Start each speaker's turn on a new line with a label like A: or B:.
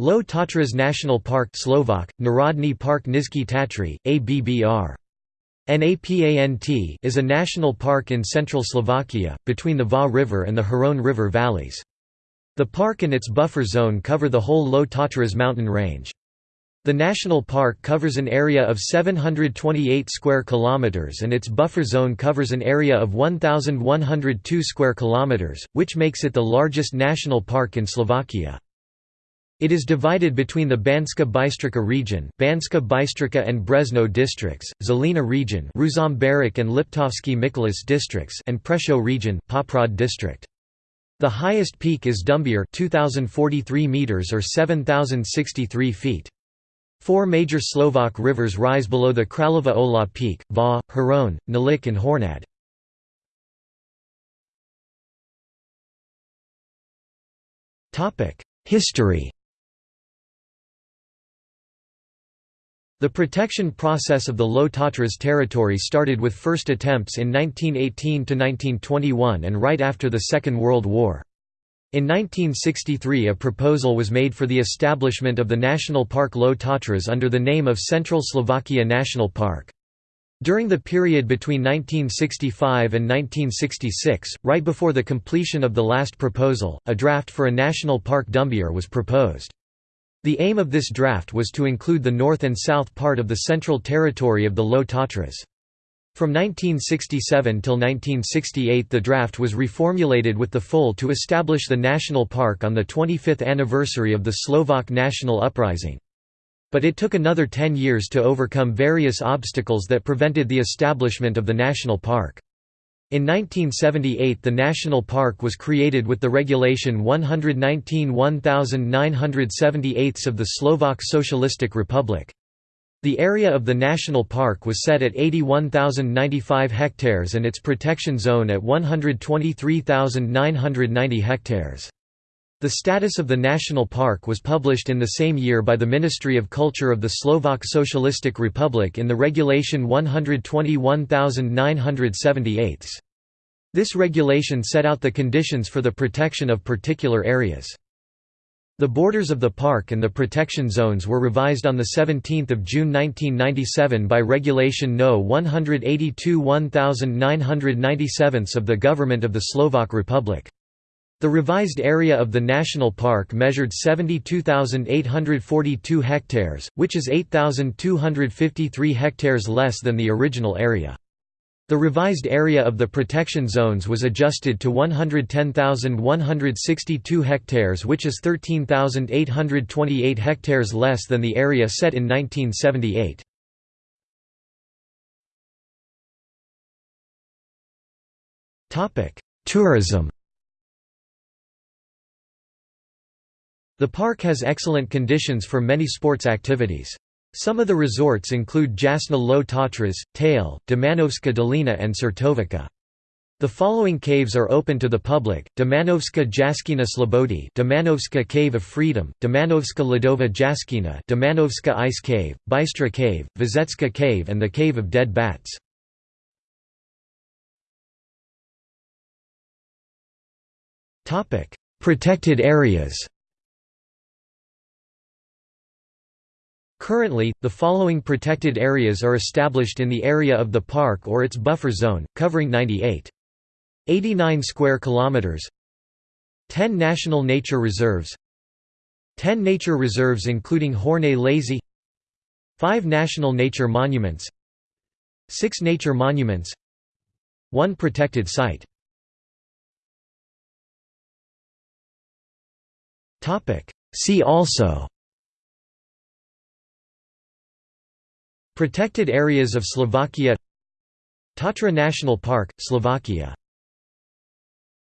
A: Low Tatras National Park Slovak, Narodny Park Nizhny Tatry, ABBR. NAPANT is a national park in central Slovakia, between the Váh River and the Hron River valleys. The park and its buffer zone cover the whole Low Tatras mountain range. The national park covers an area of 728 square kilometers and its buffer zone covers an area of 1102 square kilometers, which makes it the largest national park in Slovakia. It is divided between the Banska Bystrica region Banska Bystrica and Brezno districts, Žilina region Ružomberok and Liptovský Mikuláš districts and Prešov region Poprad district. The highest peak is Dumbier 2043 meters or 7063 feet. Four major Slovak rivers rise below the Kralova Ola peak, Váh, Hron, Nalik and Hornad. History The protection process of the Low Tatras territory started with first attempts in 1918–1921 and right after the Second World War. In 1963 a proposal was made for the establishment of the National Park Low Tatras under the name of Central Slovakia National Park. During the period between 1965 and 1966, right before the completion of the last proposal, a draft for a national park Dumbier was proposed. The aim of this draft was to include the north and south part of the central territory of the Low Tatras. From 1967 till 1968 the draft was reformulated with the full to establish the national park on the 25th anniversary of the Slovak national uprising. But it took another ten years to overcome various obstacles that prevented the establishment of the national park. In 1978 the national park was created with the Regulation 119-1978 of the Slovak Socialistic Republic. The area of the national park was set at 81,095 hectares and its protection zone at 123,990 hectares. The status of the national park was published in the same year by the Ministry of Culture of the Slovak Socialistic Republic in the Regulation 121,978. This regulation set out the conditions for the protection of particular areas. The borders of the park and the protection zones were revised on 17 June 1997 by Regulation No. 182-1997 of the Government of the Slovak Republic. The revised area of the national park measured 72,842 hectares, which is 8,253 hectares less than the original area. The revised area of the protection zones was adjusted to 110,162 hectares which is 13,828 hectares less than the area set in 1978. Tourism The park has excellent conditions for many sports activities. Some of the resorts include Jasna Low Tatras, Tail, Domanovska Dolina and Čertovica. The following caves are open to the public: Domanovska Jaskina Slobody, Domanovska Cave of Freedom, Domanovska Ledova Jaskina, Domanovska Ice Cave, Bystra Cave, Vizetska Cave, and the Cave of Dead Bats. Protected areas. Currently, the following protected areas are established in the area of the park or its buffer zone, covering 98.89 square kilometers. 10 national nature reserves. 10 nature reserves including Horné Lazy. 5 national nature monuments. 6 nature monuments. 1 protected site. Topic: See also Protected areas of Slovakia Tatra National Park, Slovakia